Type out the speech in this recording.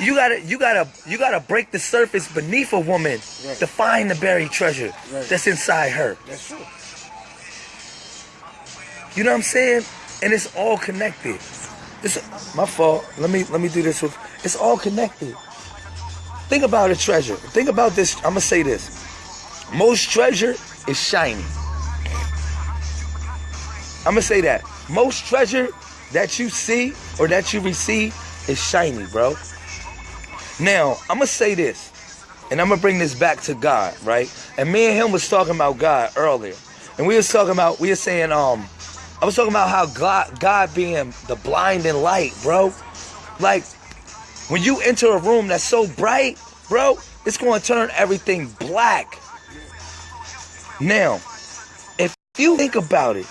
You gotta, you gotta, you gotta break the surface beneath a woman Right. to find the buried treasure Right. that's inside her. That's true. You know what I'm saying? And it's all connected. It's my fault. Let me let me do this with. It's all connected. Think about a treasure. Think about this. I'm gonna say this. Most treasure is shiny. I'm gonna say that. Most treasure that you see or that you receive is shiny, bro. Now, I'm gonna say this, and I'm gonna bring this back to God, right? And me and him was talking about God earlier, and we was talking about we were saying um, I was talking about how God God being the blinding light, bro. Like when you enter a room that's so bright, bro, it's gonna turn everything black. Now, if you think about it,